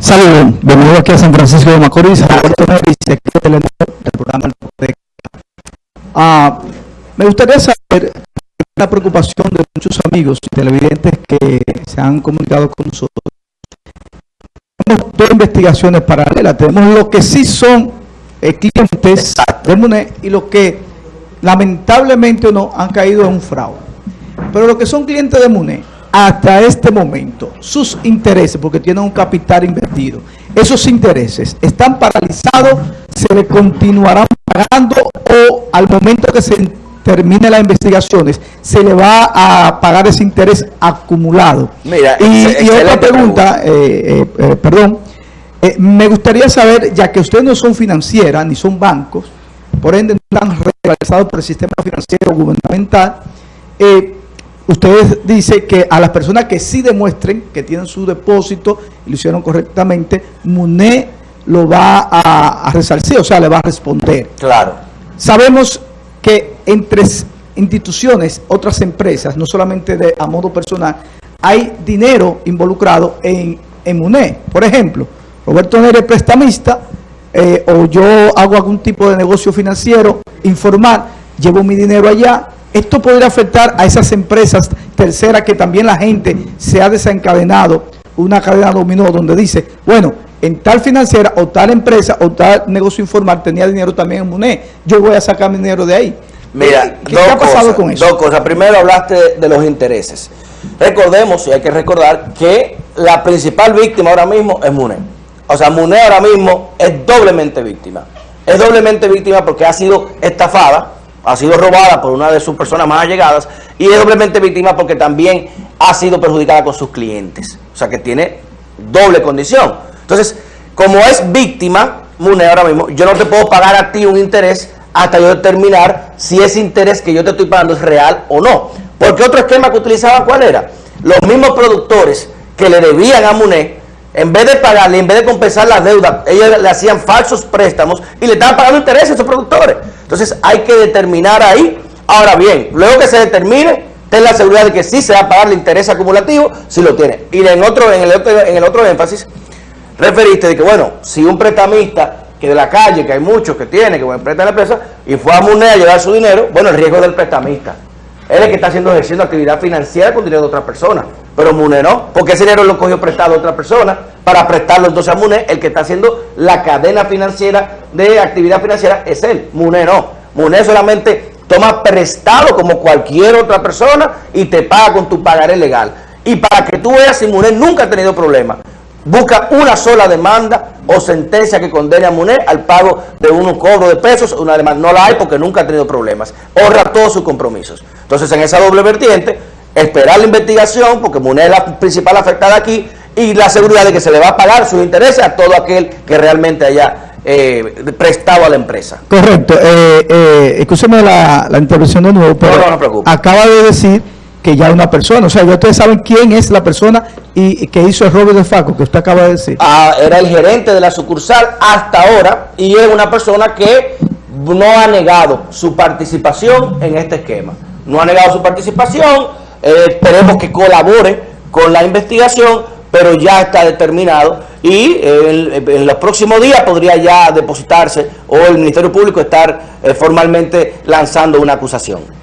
Saludos, bienvenido aquí a San Francisco de Macorís, del programa ah, Me gustaría saber la preocupación de muchos amigos televidentes que se han comunicado con nosotros. Tenemos dos investigaciones paralelas, tenemos lo que sí son eh, clientes del MUNE y lo que lamentablemente o no han caído en un fraude. Pero lo que son clientes de MUNE hasta este momento sus intereses, porque tienen un capital invertido, esos intereses están paralizados, se le continuarán pagando o al momento que se termine las investigaciones, se le va a pagar ese interés acumulado. Mira, y, otra pregunta, eh, eh, eh, perdón, me gustaría saber, ya que ustedes no son financieras ni son bancos, por ende no están realizados por el sistema financiero gubernamental, eh, ustedes dicen que a las personas que sí demuestren que tienen su depósito y lo hicieron correctamente, MUNE lo va a, resarcir, o sea, le va a responder. Claro. Sabemos que entre instituciones, otras empresas, no solamente de a modo personal, hay dinero involucrado en, en MUNE. Por ejemplo, Roberto Nere prestamista, eh, o yo hago algún tipo de negocio financiero informal, llevo mi dinero allá, esto podría afectar a esas empresas terceras que también la gente se ha desencadenado, una cadena dominó donde dice, bueno, en tal financiera o tal empresa o tal negocio informal tenía dinero también en MUNE, yo voy a sacar mi dinero de ahí. Mira, ¿qué, ha pasado con eso? Dos cosas. Primero hablaste de los intereses. Recordemos, y hay que recordar, que la principal víctima ahora mismo es MUNE. O sea, MUNE ahora mismo es doblemente víctima. Es doblemente víctima porque ha sido estafada ha sido robada por una de sus personas más allegadas y es doblemente víctima porque también ha sido perjudicada con sus clientes. O sea que tiene doble condición. Entonces, como es víctima, Mune ahora mismo, yo no te puedo pagar a ti un interés hasta yo determinar si ese interés que yo te estoy pagando es real o no. Porque otro esquema que utilizaban, ¿cuál era? Los mismos productores que le debían a MUNE en vez de pagarle, en vez de compensar la deuda, ellos le hacían falsos préstamos y le estaban pagando intereses a esos productores. Entonces hay que determinar ahí. Ahora bien, luego que se determine, ten la seguridad de que sí se va a pagar el interés acumulativo si lo tiene. Y en otro, en el otro, en el otro énfasis, referiste de que, bueno, si un prestamista que de la calle, que hay muchos que tiene, que prestar la empresa, y fue a MUNE a llevar su dinero, bueno, el riesgo del prestamista. Él es el que está haciendo ejerciendo actividad financiera con dinero de otra persona. Pero MUNE no, porque ese dinero lo cogió prestado a otra persona para prestarlo entonces a MUNE. El que está haciendo la cadena financiera de actividad financiera es él. MUNE no. MUNE solamente toma prestado como cualquier otra persona y te paga con tu pagaré legal. Y para que tú veas si MUNE nunca ha tenido problema, busca una sola demanda o sentencia que condene a MUNE al pago de un cobro de pesos, una demanda. No la hay porque nunca ha tenido problemas. Honra todos sus compromisos. Entonces, en esa doble vertiente, esperar la investigación, porque MUNE es la principal afectada aquí, y la seguridad de que se le va a pagar sus intereses a todo aquel que realmente haya eh, prestado a la empresa. Correcto. Eh, eh, escúcheme la, intervención de nuevo, pero no, no, acaba de decir que ya una persona, o sea, ya ustedes saben quién es la persona y, que hizo el robo de Faco, que usted acaba de decir. Ah, era el gerente de la sucursal hasta ahora y es una persona que no ha negado su participación en este esquema. No ha negado su participación, eh, esperemos que colabore con la investigación, pero ya está determinado y eh, en, los próximos días podría ya depositarse o el Ministerio Público estar eh, formalmente lanzando una acusación.